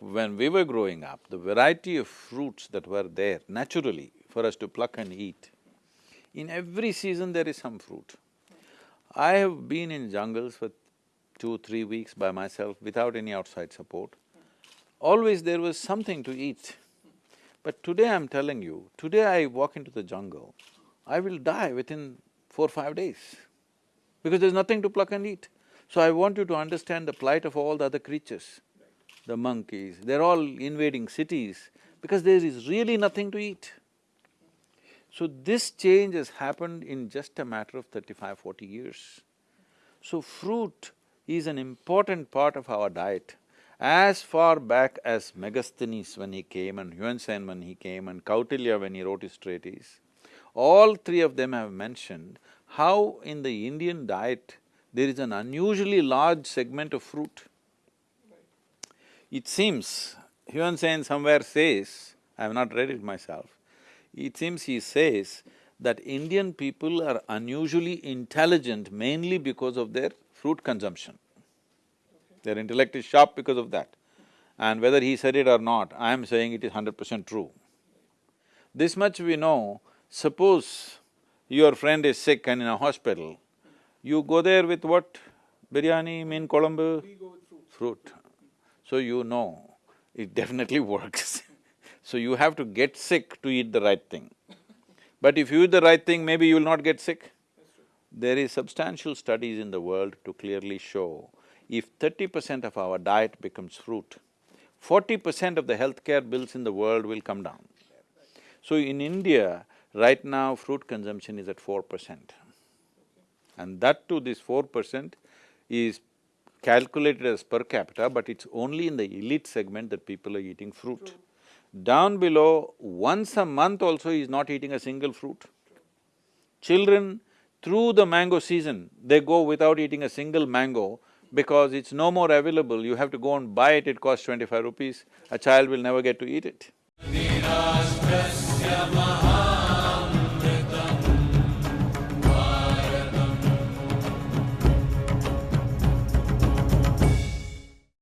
When we were growing up, the variety of fruits that were there naturally for us to pluck and eat, in every season there is some fruit. I have been in jungles for two, three weeks by myself without any outside support. Always there was something to eat. But today I'm telling you, today I walk into the jungle, I will die within four, five days because there's nothing to pluck and eat. So I want you to understand the plight of all the other creatures the monkeys, they're all invading cities because there is really nothing to eat. So this change has happened in just a matter of 35, 40 years. So fruit is an important part of our diet. As far back as Megasthenes when he came and Yuan Sen when he came and Kautilya when he wrote his treatise, all three of them have mentioned how in the Indian diet there is an unusually large segment of fruit. It seems, Yuan Sen somewhere says, I have not read it myself, it seems he says that Indian people are unusually intelligent mainly because of their fruit consumption. Their intellect is sharp because of that. And whether he said it or not, I am saying it is hundred percent true. This much we know, suppose your friend is sick and in a hospital, you go there with what? Biryani, meen kolambu? We go with fruit. Fruit. So you know, it definitely works. so you have to get sick to eat the right thing. But if you eat the right thing, maybe you will not get sick. There is substantial studies in the world to clearly show if thirty percent of our diet becomes fruit, forty percent of the healthcare bills in the world will come down. So in India, right now fruit consumption is at four percent. And that too, this four percent is calculated as per capita, but it's only in the elite segment that people are eating fruit. Down below, once a month also is not eating a single fruit. Children, through the mango season, they go without eating a single mango because it's no more available, you have to go and buy it, it costs twenty-five rupees, a child will never get to eat it.